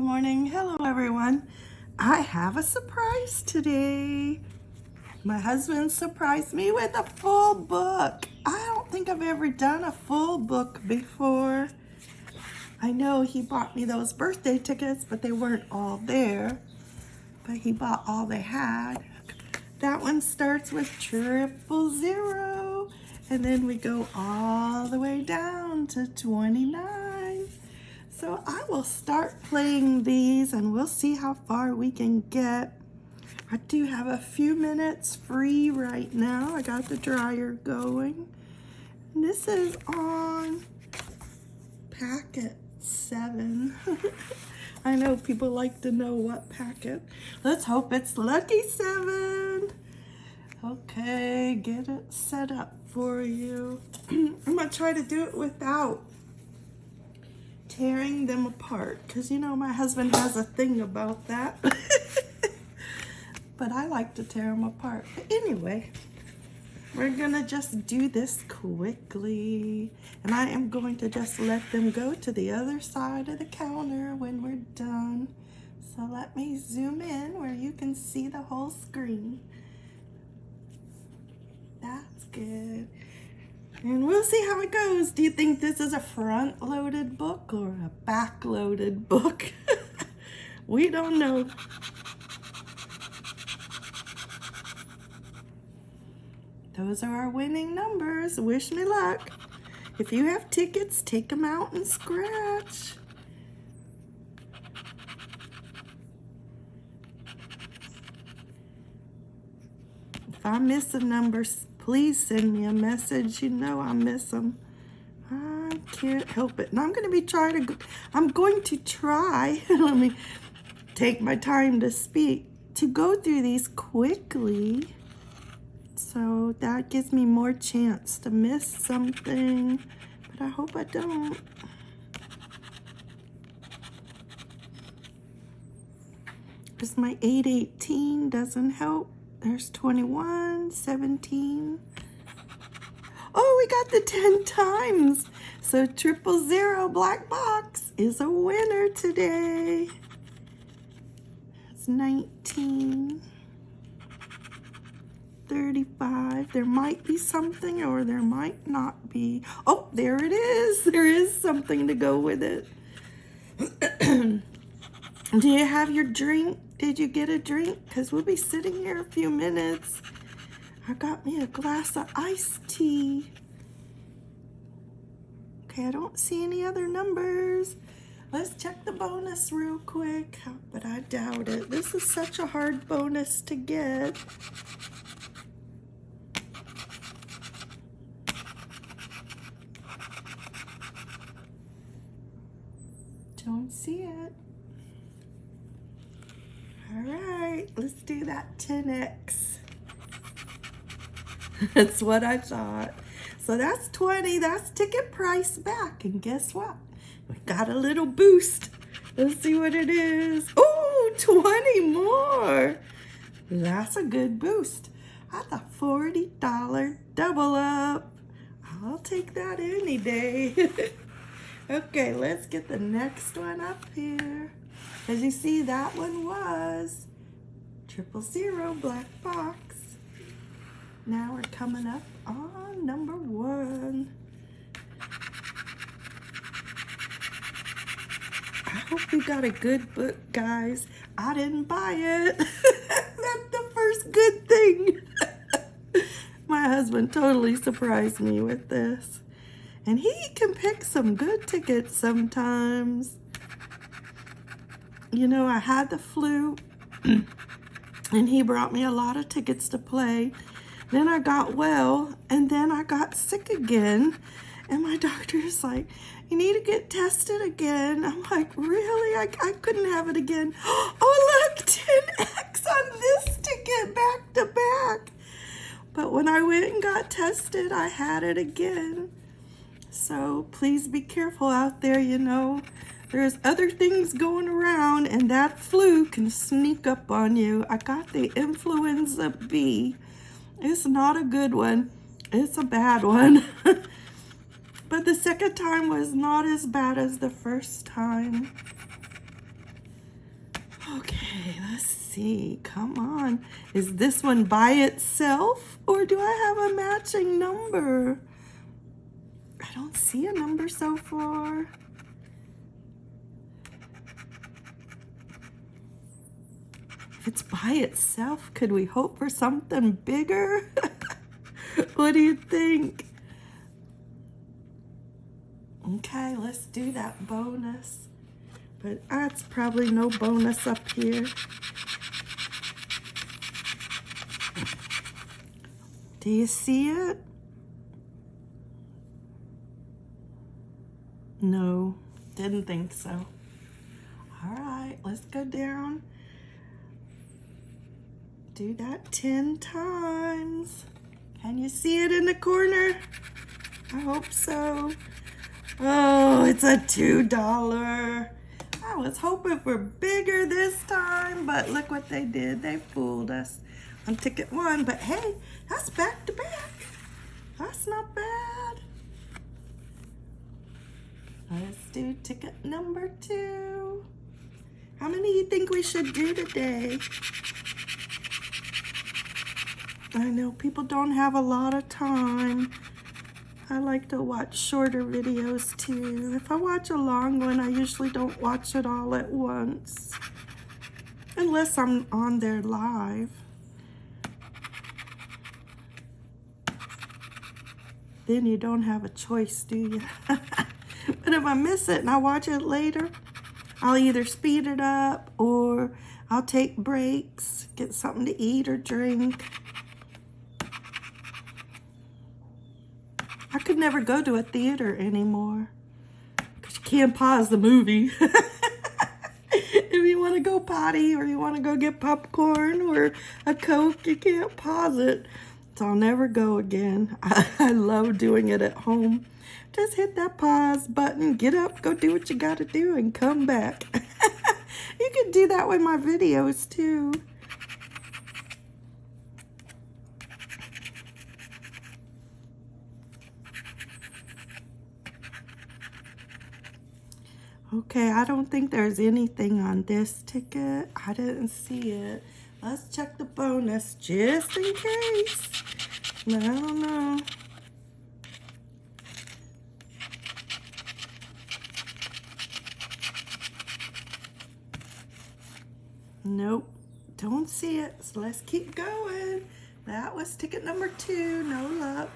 good morning. Hello, everyone. I have a surprise today. My husband surprised me with a full book. I don't think I've ever done a full book before. I know he bought me those birthday tickets, but they weren't all there. But he bought all they had. That one starts with triple zero. And then we go all the way down to 29. So I will start playing these and we'll see how far we can get. I do have a few minutes free right now. I got the dryer going. And this is on packet seven. I know people like to know what packet. Let's hope it's lucky seven. Okay, get it set up for you. I'm gonna try to do it without tearing them apart because you know my husband has a thing about that. but I like to tear them apart. But anyway, we're gonna just do this quickly. And I am going to just let them go to the other side of the counter when we're done. So let me zoom in where you can see the whole screen. That's good. And we'll see how it goes. Do you think this is a front-loaded book or a back-loaded book? we don't know. Those are our winning numbers. Wish me luck. If you have tickets, take them out and scratch. If I miss a number, please send me a message. You know I miss them. I can't help it. And I'm going to be trying to, I'm going to try, let me take my time to speak, to go through these quickly. So that gives me more chance to miss something, but I hope I don't. Because my 818 doesn't help. There's 21, 17. Oh, we got the 10 times. So triple zero black box is a winner today. It's 19. 35. There might be something or there might not be. Oh, there it is. There is something to go with it. Do you have your drink? Did you get a drink? Because we'll be sitting here a few minutes. I got me a glass of iced tea. Okay, I don't see any other numbers. Let's check the bonus real quick, but I doubt it. This is such a hard bonus to get. Don't see it. All right, let's do that 10x. that's what I thought. So that's 20, that's ticket price back. And guess what? We got a little boost. Let's see what it is. Oh, 20 more. That's a good boost. That's a $40 double up. I'll take that any day. okay, let's get the next one up here. As you see, that one was triple zero black box. Now we're coming up on number one. I hope you got a good book, guys. I didn't buy it. That's the first good thing. My husband totally surprised me with this. And he can pick some good tickets sometimes you know, I had the flu and he brought me a lot of tickets to play. Then I got well and then I got sick again. And my doctor's like, you need to get tested again. I'm like, really? I, I couldn't have it again. Oh, look, 10X on this ticket back to back. But when I went and got tested, I had it again. So please be careful out there, you know. There's other things going around and that flu can sneak up on you. I got the influenza B. It's not a good one. It's a bad one. but the second time was not as bad as the first time. Okay, let's see. Come on. Is this one by itself or do I have a matching number? I don't see a number so far. If it's by itself, could we hope for something bigger? what do you think? Okay, let's do that bonus. But that's probably no bonus up here. Do you see it? No, didn't think so. All right, let's go down. Do that 10 times. Can you see it in the corner? I hope so. Oh, it's a $2. I was hoping for bigger this time, but look what they did. They fooled us on ticket one, but hey, that's back to back. That's not bad. Let's do ticket number two. How many do you think we should do today? I know people don't have a lot of time. I like to watch shorter videos too. If I watch a long one, I usually don't watch it all at once. Unless I'm on there live. Then you don't have a choice, do you? but if I miss it and I watch it later, I'll either speed it up or I'll take breaks, get something to eat or drink. I could never go to a theater anymore because you can't pause the movie. if you want to go potty or you want to go get popcorn or a Coke, you can't pause it. So I'll never go again. I, I love doing it at home. Just hit that pause button, get up, go do what you got to do, and come back. you can do that with my videos too. Okay, I don't think there's anything on this ticket. I didn't see it. Let's check the bonus just in case. I don't know. Nope, don't see it. So let's keep going. That was ticket number two. No luck.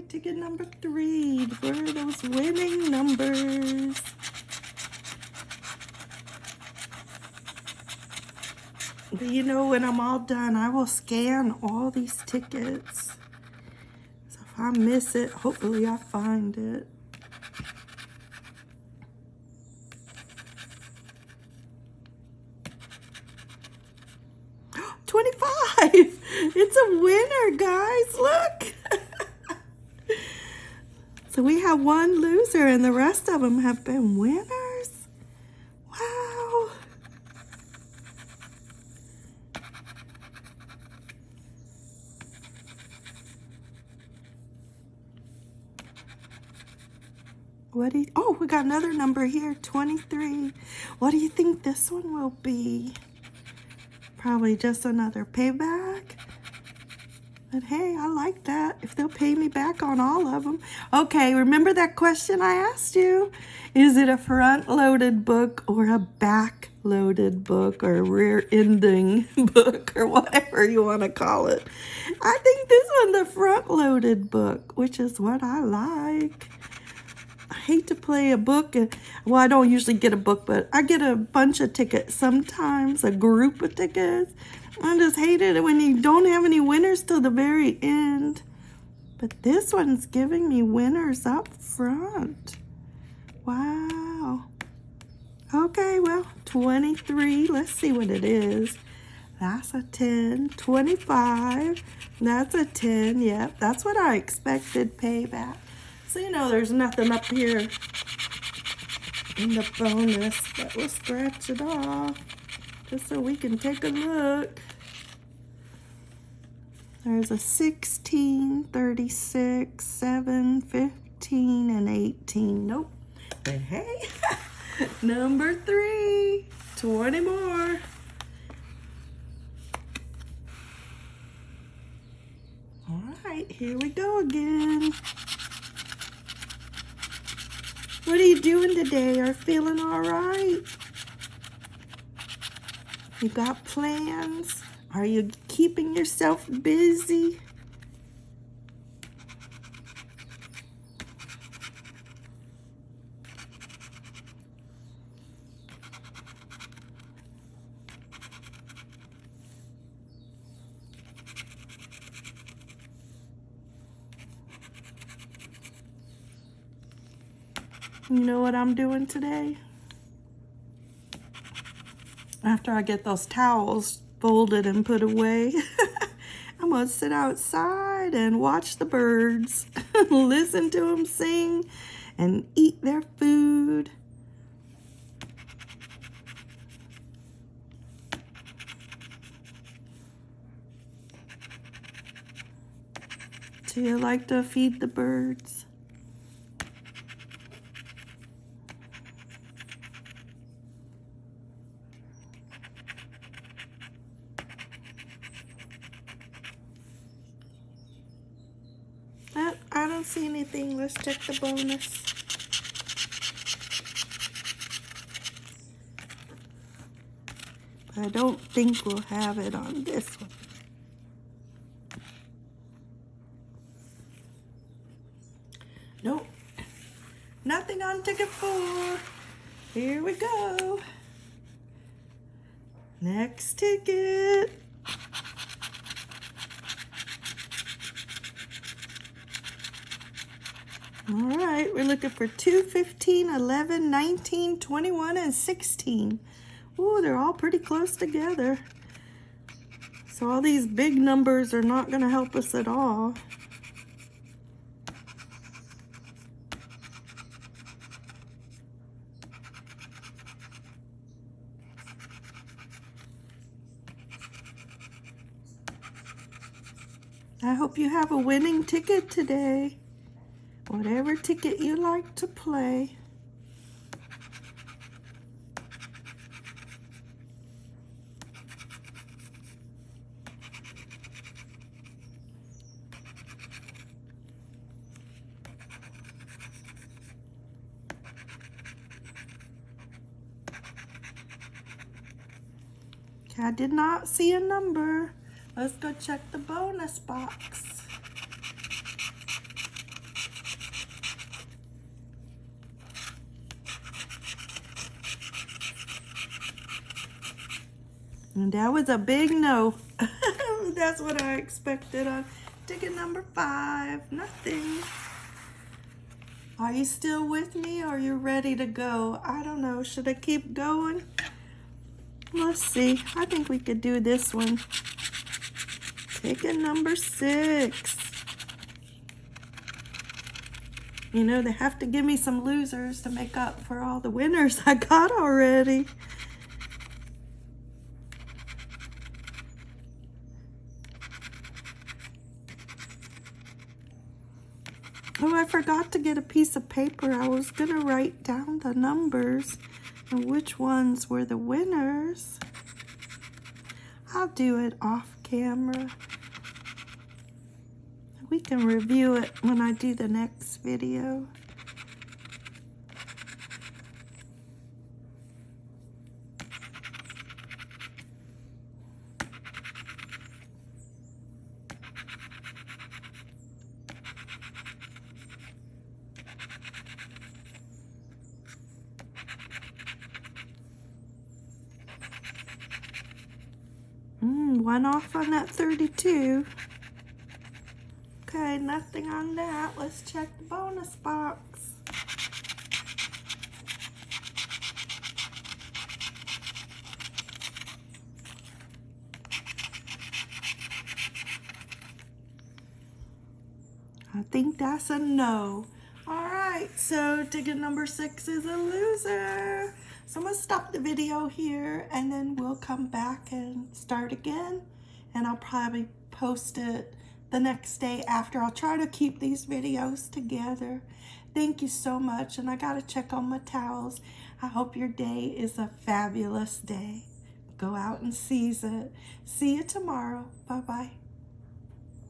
Ticket number three. Where are those winning numbers? But you know, when I'm all done, I will scan all these tickets. So if I miss it, hopefully I find it. Twenty-five! It's a winner, guys. Look. So we have one loser and the rest of them have been winners. Wow. What do you, oh, we got another number here, 23. What do you think this one will be? Probably just another payback. But hey, I like that. If they'll pay me back on all of them. Okay, remember that question I asked you? Is it a front-loaded book or a back-loaded book or a rear-ending book or whatever you want to call it? I think this one's a front-loaded book, which is what I like. I hate to play a book. And, well, I don't usually get a book, but I get a bunch of tickets sometimes, a group of tickets. I just hated it when you don't have any winners till the very end. But this one's giving me winners up front. Wow. Okay, well, 23. Let's see what it is. That's a 10. 25. That's a 10. Yep, that's what I expected payback. So, you know, there's nothing up here in the bonus, but we'll scratch it off just so we can take a look. There's a 16, 36, 7, 15, and 18. Nope, But hey, number three, 20 more. All right, here we go again. What are you doing today? Are feeling all right? You got plans? Are you keeping yourself busy? You know what I'm doing today? After I get those towels folded and put away, I'm going to sit outside and watch the birds, listen to them sing, and eat their food. Do you like to feed the birds? Uh, I don't see anything. Let's check the bonus. I don't think we'll have it on this one. Nope. Nothing on ticket four. Here we go. Next ticket. All right, we're looking for 2, 15, 11, 19, 21, and 16. Ooh, they're all pretty close together. So all these big numbers are not going to help us at all. I hope you have a winning ticket today. Whatever ticket you like to play. I did not see a number. Let's go check the bonus box. And that was a big no. That's what I expected on ticket number five. Nothing. Are you still with me are you ready to go? I don't know. Should I keep going? Let's see. I think we could do this one. Ticket number six. You know, they have to give me some losers to make up for all the winners I got already. Oh, I forgot to get a piece of paper. I was going to write down the numbers and which ones were the winners. I'll do it off camera. We can review it when I do the next video. One off on that 32. Okay, nothing on that. Let's check the bonus box. I think that's a no. All right, so ticket number six is a loser. So I'm gonna stop the video here and then we'll come back and start again. And I'll probably post it the next day after. I'll try to keep these videos together. Thank you so much. And I got to check on my towels. I hope your day is a fabulous day. Go out and seize it. See you tomorrow. Bye-bye.